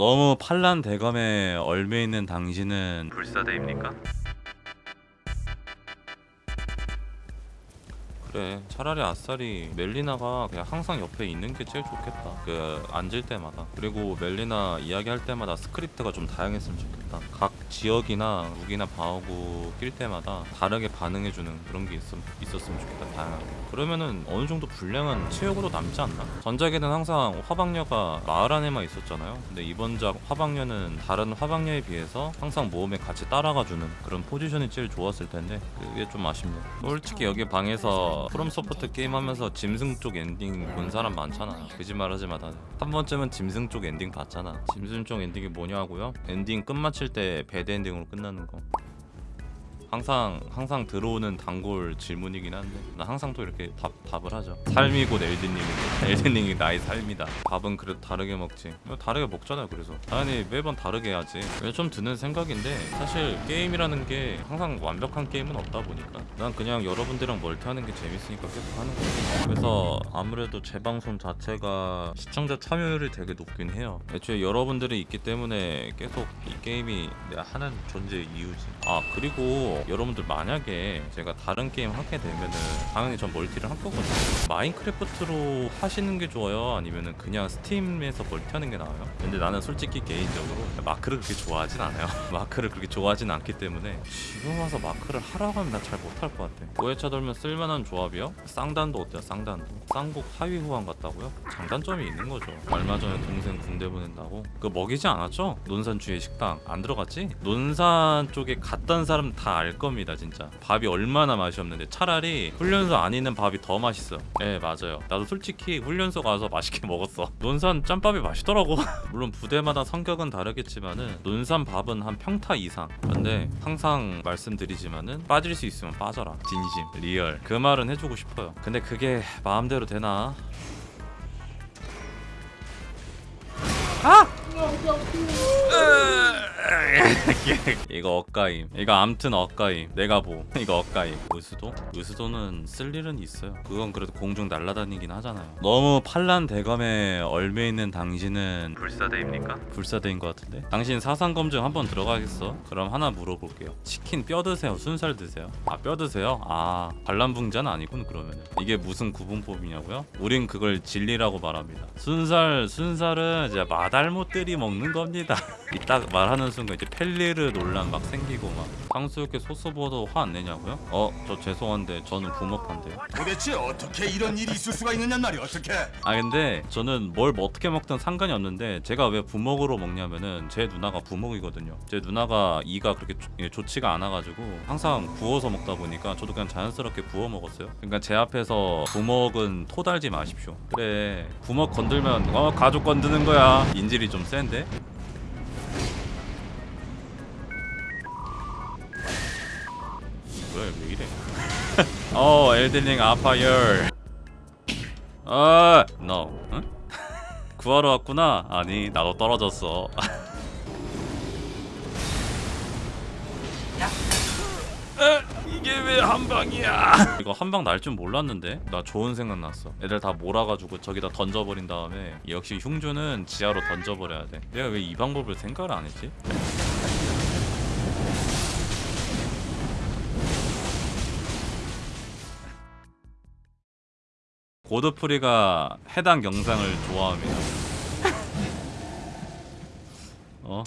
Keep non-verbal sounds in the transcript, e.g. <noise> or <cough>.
너무 팔란 대검에 얼매 있는 당신은 불사대입니까? 그래 차라리 아싸리 멜리나가 그냥 항상 옆에 있는 게 제일 좋겠다. 그 앉을 때마다. 그리고 멜리나 이야기할 때마다 스크립트가 좀 다양했으면 좋겠다. 각 지역이나 무기나 방어구 낄 때마다 다르게 반응해주는 그런 게 있, 있었으면 좋겠다 다양하게. 그러면은 어느 정도 분량은 체육으로 남지 않나? 전작에는 항상 화방녀가 마을 안에만 있었잖아요. 근데 이번 작 화방녀는 다른 화방녀에 비해서 항상 모험에 같이 따라가주는 그런 포지션이 제일 좋았을 텐데 그게 좀 아쉽네요. 솔직히 여기 방에서 프롬소프트 게임 하면서 짐승 쪽 엔딩 본 사람 많잖아. 거짓말 하지 마 다 한 번쯤은 짐승 쪽 엔딩 봤잖아. 짐승 쪽 엔딩이 뭐냐고요? 엔딩 끝마칠 때 bad 엔딩으로 끝나는 거 항상 항상 들어오는 단골 질문이긴 한데 나 항상 또 이렇게 답, 답을 하죠. 삶이 곧 엘든링인데 엘든링이 나의 삶이다. 밥은 그래도 다르게 먹지. 뭐 다르게 먹잖아요 그래서. 당연히 매번 다르게 해야지 좀 드는 생각인데 사실 게임이라는 게 항상 완벽한 게임은 없다 보니까 난 그냥 여러분들이랑 멀티하는 게 재밌으니까 계속 하는 거지. 그래서 아무래도 제 방송 자체가 시청자 참여율이 되게 높긴 해요. 애초에 여러분들이 있기 때문에 계속 이 게임이 내가 하는 존재의 이유지. 아 그리고 여러분들 만약에 제가 다른 게임 하게 되면은 당연히 전 멀티를 할 거거든요. 마인크래프트로 하시는 게 좋아요? 아니면은 그냥 스팀에서 멀티하는 게 나아요? 근데 나는 솔직히 개인적으로 마크를 그렇게 좋아하진 않아요. <laughs> 마크를 그렇게 좋아하진 않기 때문에 지금 와서 마크를 하라고 하면 난 잘 못할 것 같아. 고회차 돌면 쓸만한 조합이요? 쌍단도 어때요? 쌍단도? 쌍곡 하위 호환 같다고요? 장단점이 있는 거죠. 얼마 전에 동생 군대 보낸다고? 그거 먹이지 않았죠? 논산 주위 식당. 안 들어갔지? 논산 쪽에 갔던 사람 다 알 겁니다 진짜. 밥이 얼마나 맛이 없는데 차라리 훈련소 안 있는 밥이 더 맛있어 네 맞아요. 나도 솔직히 훈련소 가서 맛있게 <laughs> 먹었어. 논산 짬밥이 맛있더라고. <laughs> 물론 부대마다 성격은 다르겠지만은 논산 밥은 한 평타 이상. 근데 항상 말씀드리지만은 빠질 수 있으면 빠져라. 진심. real. 그 말은 해주고 싶어요. 근데 그게 마음대로 되나 이거 억까임 이거 암튼 억까임 내가 보 이거 억까임 의수도? 의수도는 쓸 일은 있어요 그건 그래도 공중 날아다니긴 하잖아요 너무 팔란 대검에 얼매 있는 당신은 불사대입니까? 불사대인 것 같은데 당신 사상 검증 한번 들어가겠어? 그럼 하나 물어볼게요 치킨 뼈 드세요 순살 드세요? 아 뼈 드세요? 아 반란분자는 아니군 그러면은 이게 무슨 구분법이냐고요? 우린 그걸 진리라고 말합니다 순살 순살은 이제 마달못들이 먹는 겁니다. <laughs> 이딱 말하는 순간 이제 펠리르 논란 막 생기고 막. 탕수육에 소스 부어도 화 안 내냐고요? 어 저 죄송한데 저는 부먹한데요. 도대체 어떻게 이런 일이 있을 수가 있느냔 말이 어떻게? 아 근데 저는 뭘뭐 어떻게 먹든 상관이 없는데 제가 왜 부먹으로 먹냐면은 제 누나가 부먹이거든요. 제 누나가 이가 그렇게 좋- 예, 좋지가 않아가지고 항상 구워서 먹다 보니까 저도 그냥 자연스럽게 구워 먹었어요. 그러니까 제 앞에서 부먹은 토달지 마십시오. 그래 부먹 건들면 어 가족 건드는 거야. 인질이 좀 센데? 뭐야 왜 이래? <laughs> 어 엘든링 아파열. 아 no 응? <laughs> 구하러 왔구나. 아니 나도 떨어졌어 <laughs> 이게 왜 한 방이야 <laughs> 이거 한방 날 줄 몰랐는데 나 좋은 생각 났어 애들 다 몰아가지고 저기다 던져버린 다음에 역시 흉주는 지하로 던져버려야 돼 내가 왜 이 방법을 생각을 안 했지? 고드프리가 해당 영상을 좋아합니다. <laughs> 어?